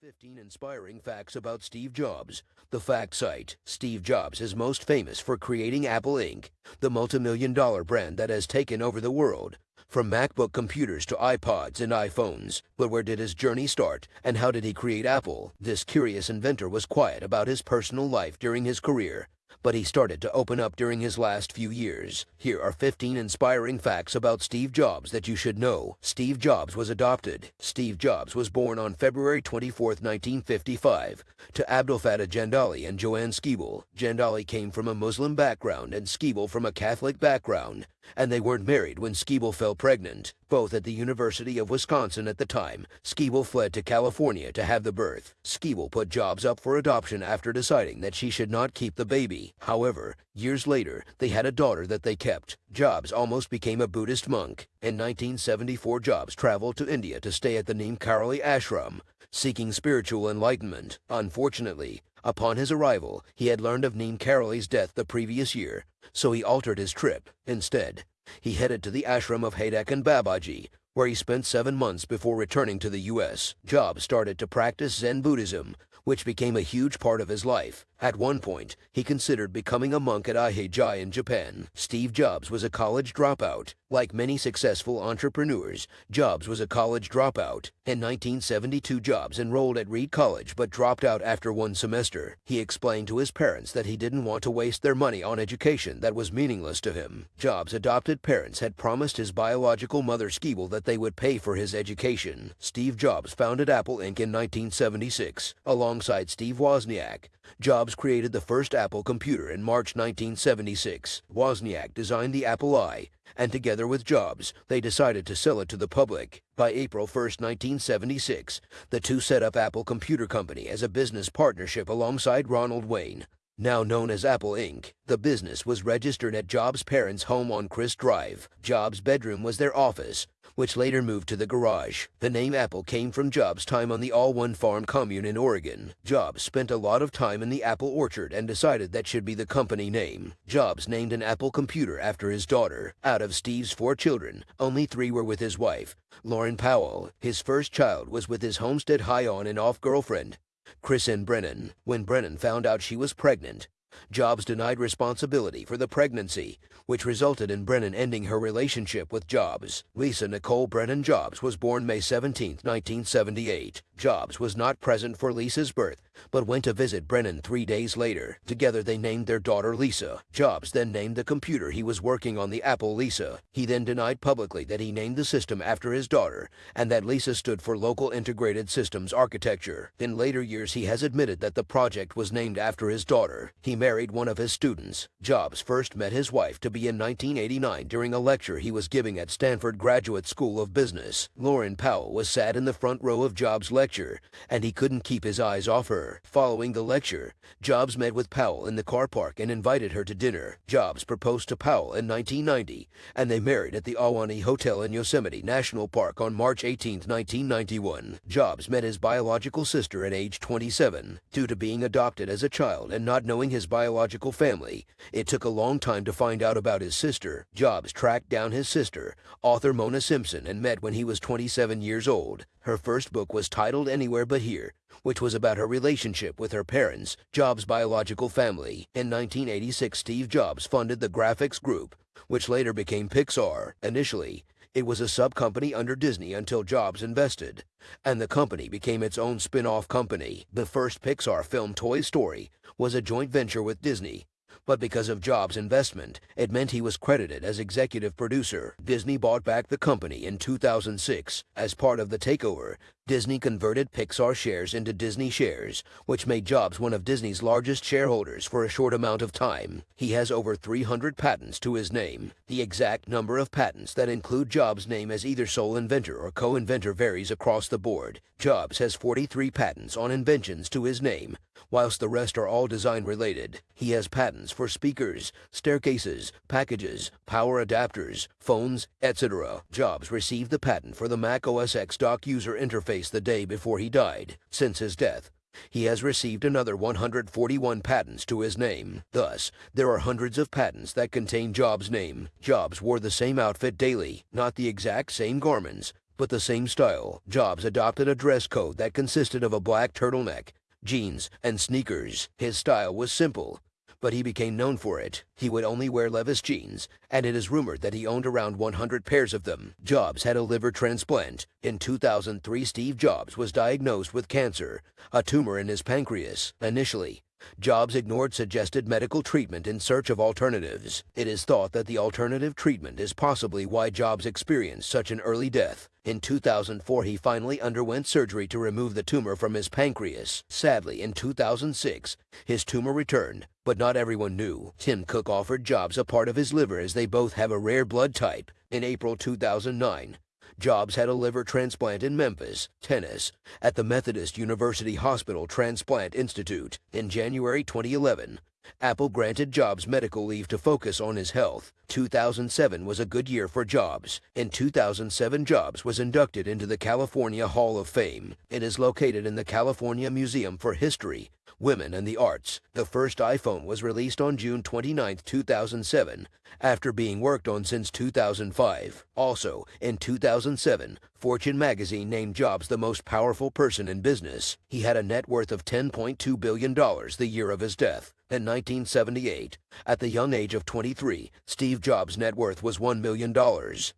15 inspiring facts about Steve Jobs. The fact site. Steve Jobs is most famous for creating Apple Inc., the multi-million dollar brand that has taken over the world. From MacBook computers to iPods and iPhones. But where did his journey start, and how did he create Apple? This curious inventor was quiet about his personal life during his career but he started to open up during his last few years. Here are 15 inspiring facts about Steve Jobs that you should know. Steve Jobs was adopted. Steve Jobs was born on February 24, 1955, to Abdelfattah Jandali and Joanne Schieble. Jandali came from a Muslim background and Schieble from a Catholic background, and they weren't married when Schieble fell pregnant. Both at the University of Wisconsin at the time, Schieble fled to California to have the birth. Schieble put Jobs up for adoption after deciding that she should not keep the baby. However, years later, they had a daughter that they kept. Jobs almost became a Buddhist monk. In 1974, Jobs traveled to India to stay at the Neem Karoli ashram, seeking spiritual enlightenment. Unfortunately, upon his arrival, he had learned of Neem Karoli's death the previous year, so he altered his trip. Instead, he headed to the ashram of Haidakhan Babaji, where he spent seven months before returning to the U.S. Jobs started to practice Zen Buddhism, which became a huge part of his life. At one point, he considered becoming a monk at Eihei-ji in Japan. Steve Jobs was a college dropout. Like many successful entrepreneurs, Jobs was a college dropout. In 1972, Jobs enrolled at Reed College but dropped out after one semester. He explained to his parents that he didn't want to waste their money on education that was meaningless to him. Jobs' adopted parents had promised his biological mother Schieble that they would pay for his education. Steve Jobs founded Apple Inc. in 1976, alongside Steve Wozniak. Jobs created the first Apple computer in March 1976. Wozniak designed the Apple I, and together with Jobs, they decided to sell it to the public. By April 1, 1976, the two set up Apple Computer Company as a business partnership alongside Ronald Wayne. Now known as Apple Inc., the business was registered at Jobs' parents' home on Crist Drive. Jobs' bedroom was their office, which later moved to the garage. The name Apple came from Jobs' time on the All One Farm commune in Oregon. Jobs spent a lot of time in the apple orchard and decided that should be the company name. Jobs named an Apple computer after his daughter. Out of Steve's four children, only three were with his wife, Laurene Powell. His first child was with his Homestead High on and off girlfriend, Chrisann Brennan. When Brennan found out she was pregnant, Jobs denied responsibility for the pregnancy, which resulted in Brennan ending her relationship with Jobs. Lisa Nicole Brennan Jobs was born May 17, 1978. Jobs was not present for Lisa's birth, but went to visit Brennan three days later. Together they named their daughter Lisa. Jobs then named the computer he was working on the Apple Lisa. He then denied publicly that he named the system after his daughter and that Lisa stood for Local Integrated Systems Architecture. In later years he has admitted that the project was named after his daughter. He married one of his students. Jobs first met his wife to be in 1989 during a lecture he was giving at Stanford Graduate School of Business. Laurene Powell was sat in the front row of Jobs' lecture lecture, and he couldn't keep his eyes off her. Following the lecture, Jobs met with Powell in the car park and invited her to dinner. Jobs proposed to Powell in 1990, and they married at the Ahwahnee Hotel in Yosemite National Park on March 18, 1991. Jobs met his biological sister at age 27. Due to being adopted as a child and not knowing his biological family, it took a long time to find out about his sister. Jobs tracked down his sister, author Mona Simpson, and met when he was 27 years old. Her first book was titled Anywhere But Here, which was about her relationship with her parents, Jobs' biological family. In 1986, Steve Jobs funded the Graphics Group, which later became Pixar. Initially, it was a sub-company under Disney until Jobs invested, and the company became its own spin-off company. The first Pixar film, Toy Story, was a joint venture with Disney, but because of Jobs' investment, it meant he was credited as executive producer. Disney bought back the company in 2006. As part of the takeover, Disney converted Pixar shares into Disney shares, which made Jobs one of Disney's largest shareholders for a short amount of time. He has over 300 patents to his name. The exact number of patents that include Jobs' name as either sole inventor or co-inventor varies across the board. Jobs has 43 patents on inventions to his name, whilst the rest are all design related. He has patents for speakers, staircases, packages, power adapters, phones, etc. Jobs received the patent for the Mac OS X dock user interface the day before he died. Since his death, he has received another 141 patents to his name. Thus, there are hundreds of patents that contain Jobs' name. Jobs wore the same outfit daily, not the exact same garments, but the same style. Jobs adopted a dress code that consisted of a black turtleneck, jeans, and sneakers. His style was simple, but he became known for it. He would only wear Levi's jeans, and it is rumored that he owned around 100 pairs of them. Jobs had a liver transplant. In 2003, Steve Jobs was diagnosed with cancer, a tumor in his pancreas. Initially, Jobs ignored suggested medical treatment in search of alternatives. It is thought that the alternative treatment is possibly why Jobs experienced such an early death. In 2004, he finally underwent surgery to remove the tumor from his pancreas. Sadly, in 2006, his tumor returned, but not everyone knew. Tim Cook offered Jobs a part of his liver as they both have a rare blood type. In April 2009, Jobs had a liver transplant in Memphis, Tennessee, at the Methodist University Hospital Transplant Institute. In January 2011, Apple granted Jobs medical leave to focus on his health. 2007 was a good year for Jobs. In 2007, Jobs was inducted into the California Hall of Fame. It is located in the California Museum for History, Women and the Arts. The first iPhone was released on June 29, 2007, after being worked on since 2005. Also, in 2007, Fortune magazine named Jobs the most powerful person in business. He had a net worth of $10.2 billion the year of his death. In 1978, at the young age of 23, Steve Jobs' net worth was $1 million.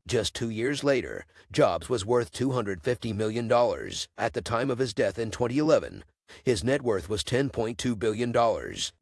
Just two years later, Jobs was worth $250 million. At the time of his death in 2011, his net worth was $10.2 billion.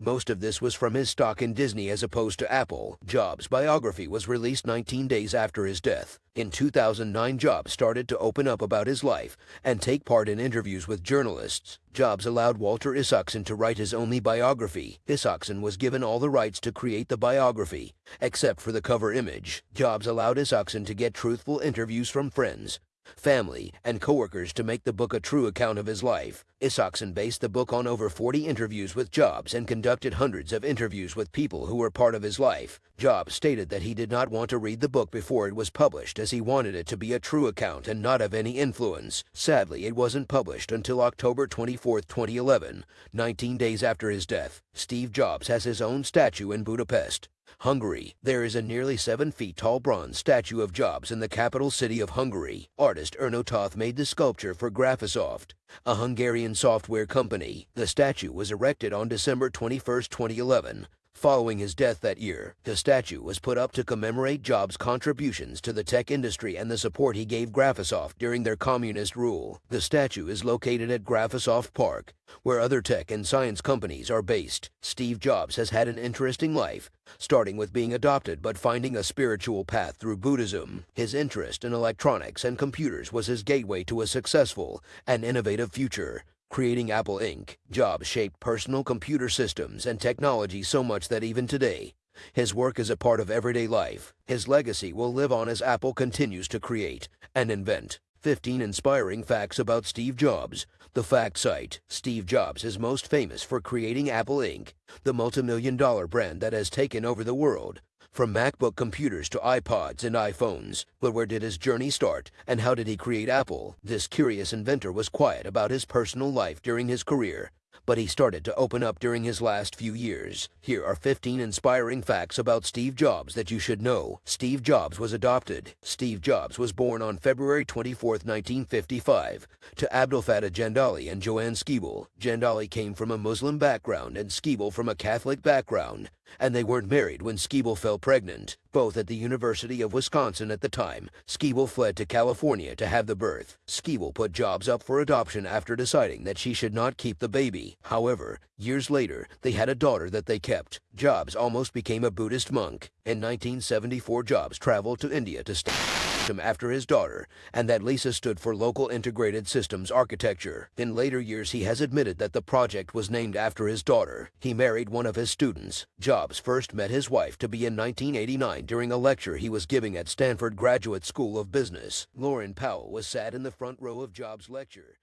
Most of this was from his stock in Disney as opposed to Apple. Jobs' biography was released 19 days after his death. In 2009, Jobs started to open up about his life and take part in interviews with journalists. Jobs allowed Walter Isaacson to write his only biography. Isaacson was given all the rights to create the biography, except for the cover image. Jobs allowed Isaacson to get truthful interviews from friends, family, and coworkers to make the book a true account of his life. Isaacson based the book on over 40 interviews with Jobs and conducted hundreds of interviews with people who were part of his life. Jobs stated that he did not want to read the book before it was published as he wanted it to be a true account and not of any influence. Sadly, it wasn't published until October 24, 2011, 19 days after his death. Steve Jobs has his own statue in Budapest. Hungary. There is a nearly 7 feet tall bronze statue of Jobs in the capital city of Hungary. Artist Erno Toth made the sculpture for Graphisoft, a Hungarian software company. The statue was erected on December 21, 2011. Following his death that year, the statue was put up to commemorate Jobs' contributions to the tech industry and the support he gave Graphisoft during their communist rule. The statue is located at Graphisoft Park, where other tech and science companies are based. Steve Jobs has had an interesting life, starting with being adopted but finding a spiritual path through Buddhism. His interest in electronics and computers was his gateway to a successful and innovative future. Creating Apple Inc., Jobs shaped personal computer systems and technology so much that even today, his work is a part of everyday life. His legacy will live on as Apple continues to create and invent. 15 inspiring facts about Steve Jobs. The fact site. Steve Jobs is most famous for creating Apple Inc., the multi-million dollar brand that has taken over the world. From MacBook computers to iPods and iPhones. But where did his journey start, and how did he create Apple? This curious inventor was quiet about his personal life during his career, but he started to open up during his last few years. Here are 15 inspiring facts about Steve Jobs that you should know. Steve Jobs was adopted. Steve Jobs was born on February 24, 1955, to Abdelfattah Jandali and Joanne Schieble. Jandali came from a Muslim background and Schieble from a Catholic background and they weren't married when Schieble fell pregnant. Both at the University of Wisconsin at the time, Schieble fled to California to have the birth. Schieble put Jobs up for adoption after deciding that she should not keep the baby. However, years later, they had a daughter that they kept. Jobs almost became a Buddhist monk. In 1974, Jobs traveled to India to study him after his daughter, and that LISA stood for Local Integrated Systems Architecture. In later years, he has admitted that the project was named after his daughter. He married one of his students. Jobs first met his wife to be in 1989 during a lecture he was giving at Stanford Graduate School of Business. Laurene Powell was sat in the front row of Jobs' lecture.